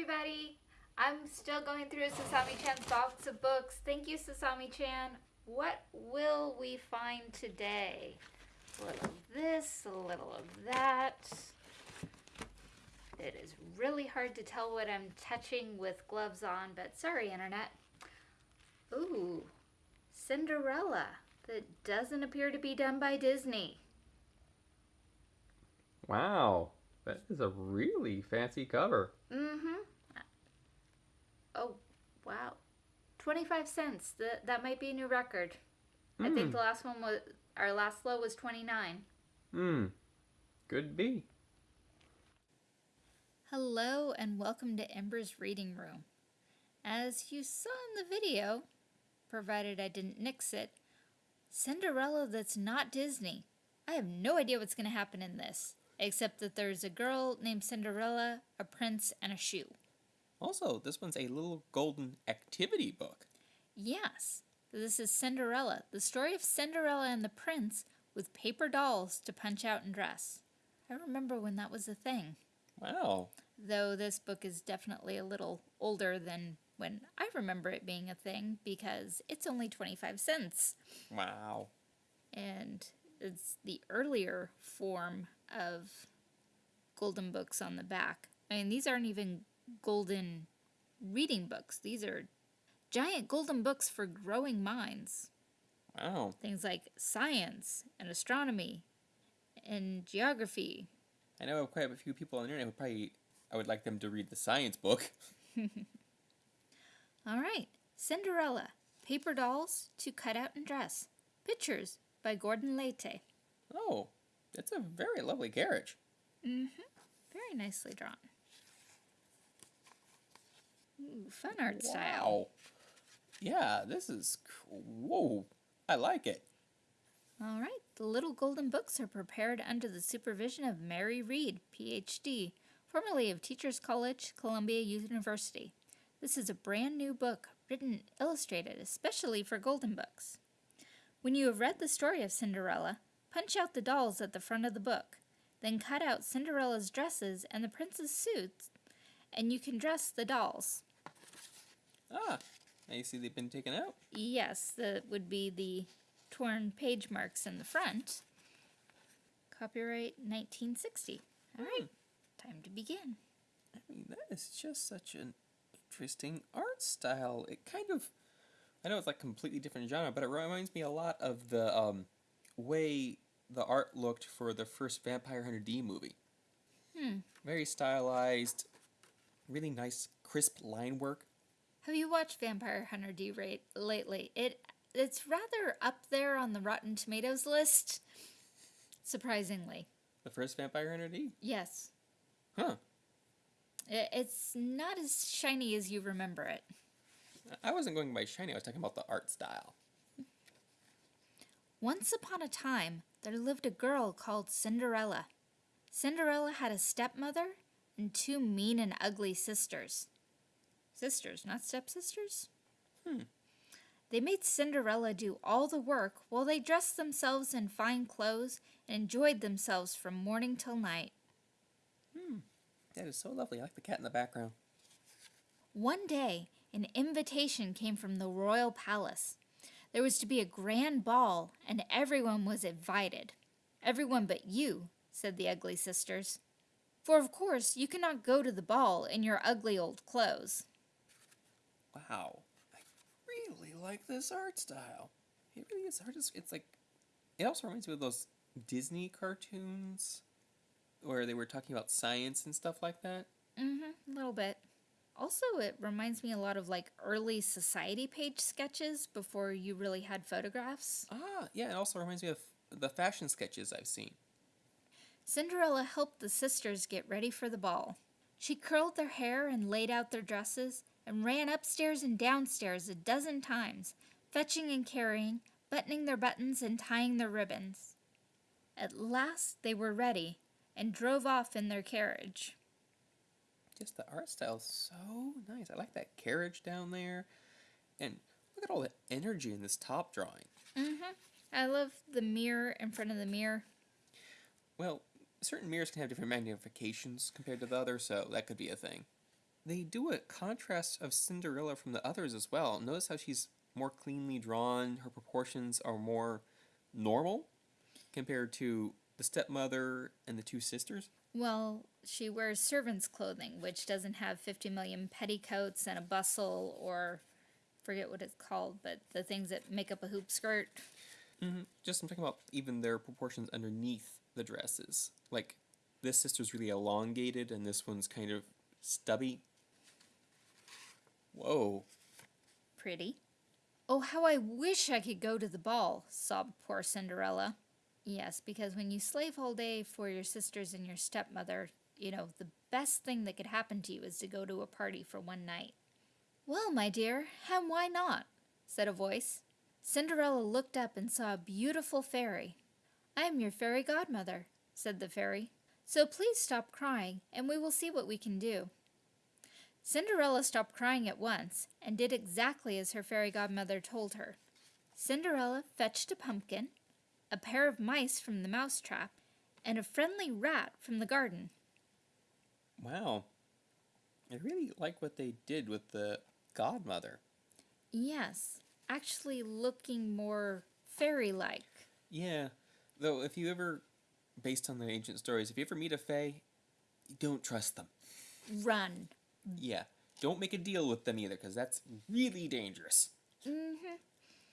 everybody! I'm still going through Sasami Chan's box of books. Thank you, Sasami Chan. What will we find today? A little of this, a little of that. It is really hard to tell what I'm touching with gloves on, but sorry, Internet. Ooh, Cinderella that doesn't appear to be done by Disney. Wow, that is a really fancy cover. Mm-hmm. Wow. 25 cents. That that might be a new record. I think Hmm. the last one was our last low was 29. Hmm. Could be. Hello and welcome to Ember's Reading Room. As you saw in the video, provided I didn't nix it, Cinderella that's not Disney. I have no idea what's going to happen in this, except that there's a girl named Cinderella, a prince, and a shoe. Also, this one's a little golden activity book. Yes, this is Cinderella, the story of Cinderella and the prince with paper dolls to punch out and dress. I remember when that was a thing, Wow. though this book is definitely a little older than when I remember it being a thing because it's only 25 cents Wow. and it's the earlier form of golden books on the back. I mean, these aren't even golden reading books, these are giant golden books for growing minds. Wow. Things like science and astronomy and geography. I know quite a few people on the internet who probably I would like them to read the science book. All right, Cinderella, paper dolls to cut out and dress. Pictures by Gordon Laite. Oh, it's a very lovely carriage. Mm-hmm. Very nicely drawn. Ooh, fun art style. Wow. Yeah, this is c- whoa. I like it. All right, the little golden books are prepared under the supervision of Mary Reed, PhD, formerly of Teachers College, Columbia University. This is a brand new book, written and illustrated especially for golden books. When you have read the story of Cinderella, punch out the dolls at the front of the book, then cut out Cinderella's dresses and the prince's suits, and you can dress the dolls. Ah, now you see they've been taken out. Yes, that would be the torn page marks in the front. Copyright 1960. All right, time to begin. I mean, that is just such an interesting art style. It kind of, I know it's like completely different genre, but it reminds me a lot of the um, way the art looked for the first Vampire Hunter D movie. Hmm. Very stylized, really nice, crisp line work. Have you watched Vampire Hunter D rate lately? It it's rather up there on the Rotten Tomatoes list. Surprisingly, The first Vampire Hunter D? yes, Huh. I- it's not as shiny as you remember it. I wasn't going by shiny, I was talking about the art style. Once upon a time, there lived a girl called Cinderella. Cinderella had a stepmother and two mean and ugly sisters. Sisters, not stepsisters? Hmm. They made Cinderella do all the work while they dressed themselves in fine clothes and enjoyed themselves from morning till night. Hmm. That is so lovely. I like the cat in the background. One day, an invitation came from the royal palace. There was to be a grand ball, and everyone was invited. Everyone but you, said the ugly sisters. For of course you cannot go to the ball in your ugly old clothes. Wow. I really like this art style. It really is hard to. It's like. It also reminds me of those Disney cartoons where they were talking about science and stuff like that. Mm-hmm, a little bit. Also, it reminds me a lot of like early society page sketches before you really had photographs. Ah, yeah, it also reminds me of the fashion sketches I've seen. Cinderella helped the sisters get ready for the ball. She curled their hair and laid out their dresses and ran upstairs and downstairs a dozen times, fetching and carrying, buttoning their buttons and tying their ribbons. At last they were ready and drove off in their carriage. Just the art style's so nice. I like that carriage down there. And look at all the energy in this top drawing. Mm-hmm. I love the mirror in front of the mirror. Well, certain mirrors can have different magnifications compared to the other, so that could be a thing. They do a contrast of Cinderella from the others as well. Notice how she's more cleanly drawn, her proportions are more normal compared to the stepmother and the two sisters. Well, she wears servant's clothing, which doesn't have 50 million petticoats and a bustle or forget what it's called, but the things that make up a hoop skirt. Mm-hmm. Just I'm talking about even their proportions underneath the dresses. Like this sister's really elongated and this one's kind of stubby. Whoa. Pretty. Oh, how I wish I could go to the ball, sobbed poor Cinderella. Yes, because when you slave all day for your sisters and your stepmother, you know, the best thing that could happen to you is to go to a party for one night. Well, my dear, and why not? said a voice. Cinderella looked up and saw a beautiful fairy. I am your fairy godmother, said the fairy. So please stop crying, and we will see what we can do. Cinderella stopped crying at once and did exactly as her fairy godmother told her. Cinderella fetched a pumpkin, a pair of mice from the mouse trap, and a friendly rat from the garden. Wow. I really like what they did with the godmother. Yes, actually looking more fairy like. Yeah. Though if you ever based on the ancient stories, if you ever meet a fae, don't trust them. Run. Yeah. Don't make a deal with them either, because that's really dangerous. Mm-hmm.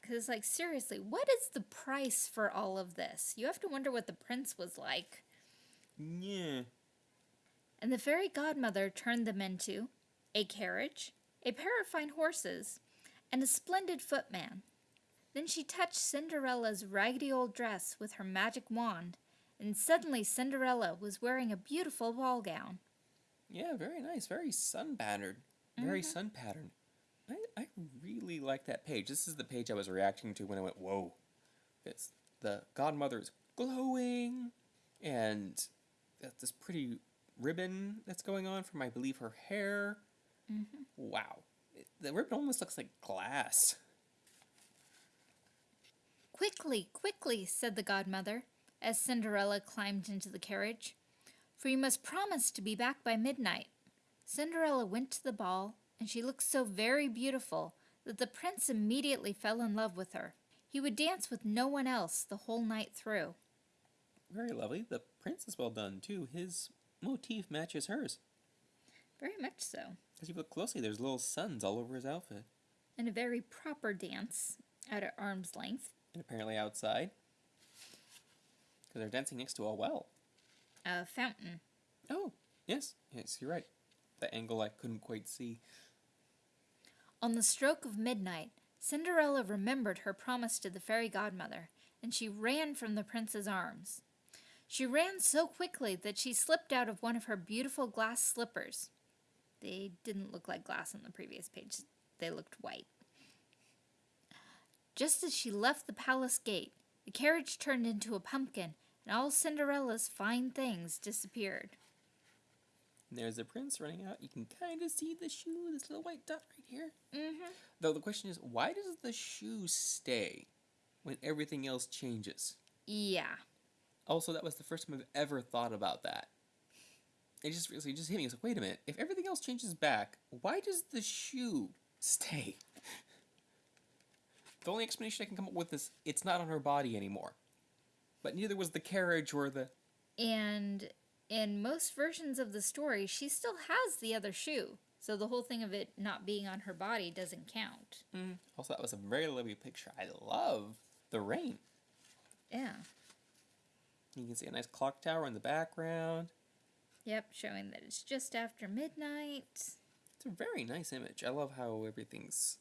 Because, like, seriously, what is the price for all of this? You have to wonder what the prince was like. Yeah. And the fairy godmother turned them into a carriage, a pair of fine horses, and a splendid footman. Then she touched Cinderella's raggedy old dress with her magic wand, and suddenly Cinderella was wearing a beautiful ball gown. Yeah, very nice. Very sun patterned. Very mm-hmm. sun patterned. I, I really like that page. This is the page I was reacting to when I went, whoa. It's the godmother is glowing, and this pretty ribbon that's going on from, I believe, her hair. Mm-hmm. Wow. It- the ribbon almost looks like glass. Quickly, quickly, said the godmother, as Cinderella climbed into the carriage, for you must promise to be back by midnight. Cinderella went to the ball, and she looked so very beautiful that the prince immediately fell in love with her. He would dance with no one else the whole night through. Very lovely. The prince is well done, too. His motif matches hers. Very much so. As you look closely, there's little suns all over his outfit. And a very proper dance, out at arm's length. And apparently outside. Because they're dancing next to a well. A fountain. Oh, yes. Yes, you're right. The angle I couldn't quite see. On the stroke of midnight, Cinderella remembered her promise to the fairy godmother, and she ran from the prince's arms. She ran so quickly that she slipped out of one of her beautiful glass slippers. They didn't look like glass on the previous page, they looked white. Just as she left the palace gate, the carriage turned into a pumpkin, and all Cinderella's fine things disappeared. And there's the prince running out. You can kind of see the shoe, this little white dot right here. Mm-hmm. Though the question is, why does the shoe stay when everything else changes? Yeah. Also, that was the first time I've ever thought about that. It just really just hit me. It's like, wait a minute. If everything else changes back, why does the shoe stay? the only explanation I can come up with is it's not on her body anymore. But neither was the carriage or the. And in most versions of the story, she still has the other shoe. So the whole thing of it not being on her body doesn't count. Mm. Also, that was a very lovely picture. I love the rain. Yeah. You can see a nice clock tower in the background. Yep, showing that it's just after midnight. It's a very nice image. I love how everything's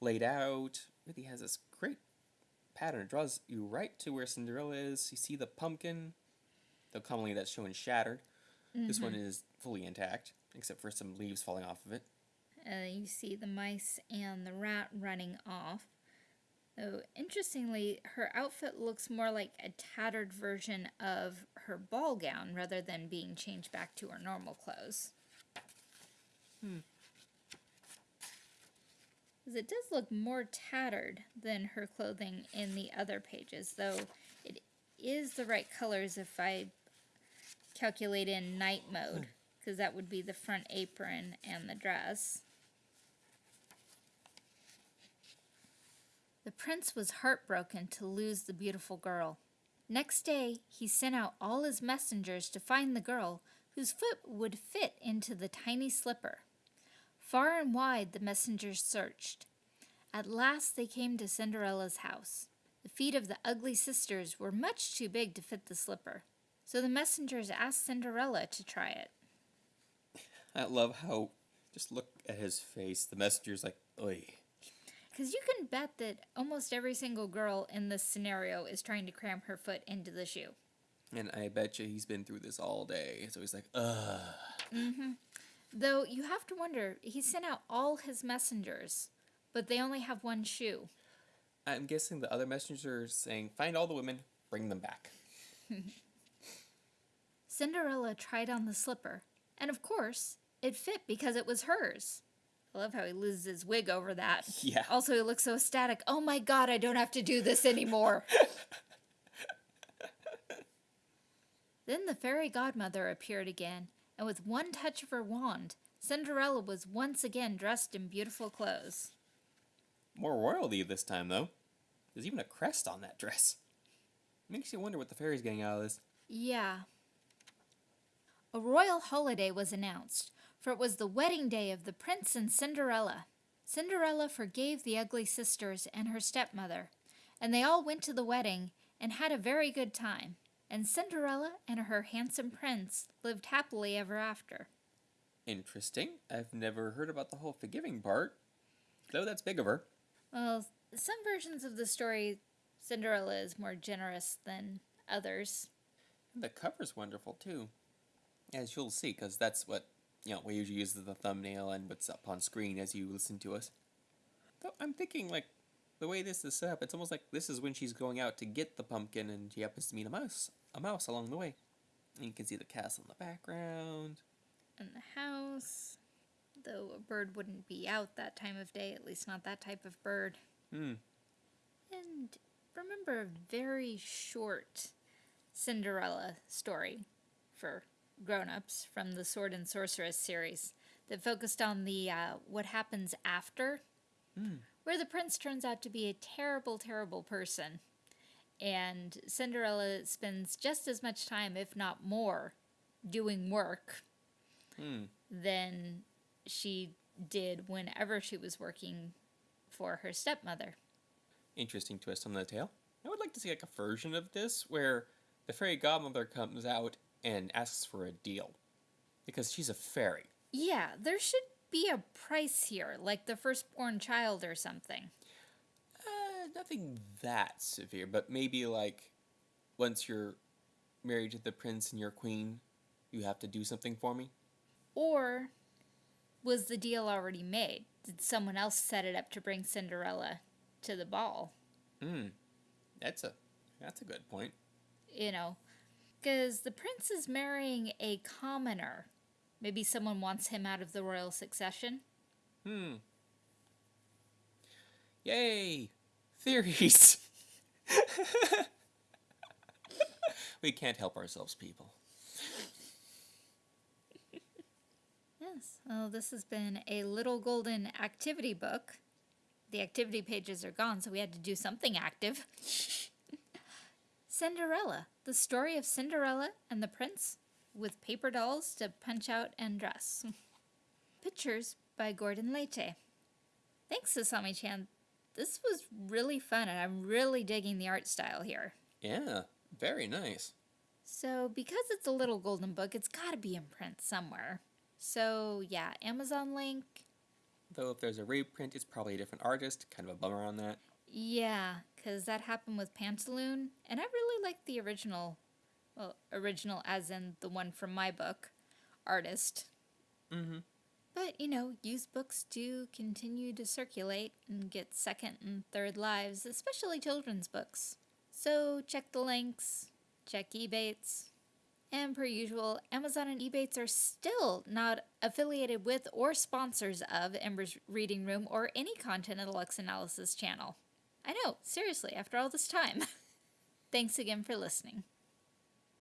laid out. Really has this great pattern. It draws you right to where Cinderella is. You see the pumpkin, though commonly that's shown shattered. This one is fully intact, except for some leaves falling off of it. Uh, you see the mice and the rat running off. Though, interestingly, her outfit looks more like a tattered version of her ball gown rather than being changed back to her normal clothes. Hmm. 'Cause it does look more tattered than her clothing in the other pages, though it is the right colors if I calculate in night mode. Hmm. because that would be the front apron and the dress. The prince was heartbroken to lose the beautiful girl. Next day, he sent out all his messengers to find the girl whose foot would fit into the tiny slipper. Far and wide the messengers searched. At last they came to Cinderella's house. The feet of the ugly sisters were much too big to fit the slipper, so the messengers asked Cinderella to try it. I love how just look at his face. The messenger's like, "Oi." Because you can bet that almost every single girl in this scenario is trying to cram her foot into the shoe. And I bet you he's been through this all day. So he's like, ugh. Mm-hmm. Though you have to wonder, he sent out all his messengers, but they only have one shoe. I'm guessing the other messengers saying, find all the women, bring them back. Cinderella tried on the slipper, and of course, it fit because it was hers. I love how he loses his wig over that. Yeah. Also, he looks so ecstatic. Oh my god, I don't have to do this anymore. then the fairy godmother appeared again, and with one touch of her wand, Cinderella was once again dressed in beautiful clothes. More royalty this time, though. There's even a crest on that dress. Makes you wonder what the fairy's getting out of this. Yeah. A royal holiday was announced, for it was the wedding day of the prince and Cinderella. Cinderella forgave the ugly sisters and her stepmother, and they all went to the wedding and had a very good time. And Cinderella and her handsome prince lived happily ever after. Interesting. I've never heard about the whole forgiving part. Though that's big of her. Well, some versions of the story, Cinderella is more generous than others. And the cover's wonderful, too. As you'll see, because that's what, you know, we usually use as the thumbnail and what's up on screen as you listen to us. Though I'm thinking, like, the way this is set up, it's almost like this is when she's going out to get the pumpkin and she happens to meet a mouse, a mouse along the way. And you can see the castle in the background. And the house. Though a bird wouldn't be out that time of day, at least not that type of bird. Hmm. And remember a very short Cinderella story for grown-ups from the Sword and Sorceress series that focused on the uh, what happens after, where the prince turns out to be a terrible, terrible person, and Cinderella spends just as much time, if not more, doing work Hmm. than she did whenever she was working for her stepmother. Interesting twist on the tale. I would like to see like a version of this where the fairy godmother comes out and asks for a deal. Because she's a fairy. Yeah, there should be a price here, like the firstborn child or something. Nothing that severe, but maybe like once you're married to the prince and your queen, you have to do something for me. Or was the deal already made? Did someone else set it up to bring Cinderella to the ball? Hmm. That's a that's a good point. You know, because the prince is marrying a commoner. Maybe someone wants him out of the royal succession. Hmm. Yay! Theories! we can't help ourselves, people. Yes. Well, this has been a little golden activity book. The activity pages are gone, so we had to do something active. Cinderella, the story of Cinderella and the prince with paper dolls to punch out and dress. Pictures by Gordon Laite. Thanks, Sasami chan. This was really fun, and I'm really digging the art style here. Yeah, very nice. So, because it's a little golden book, it's got to be in print somewhere. So, yeah, Amazon link. Though if there's a reprint, it's probably a different artist. Kind of a bummer on that. Yeah, because that happened with Pantaloon, and I really like the original. Well, original as in the one from my book, artist. Mm-hmm. But, you know, used books do continue to circulate and get second and third lives, especially children's books. So check the links, check Ebates. And per usual, Amazon and Ebates are still not affiliated with or sponsors of Ember's Reading Room or any content of the Lux Analysis channel. I know, seriously, after all this time. Thanks again for listening.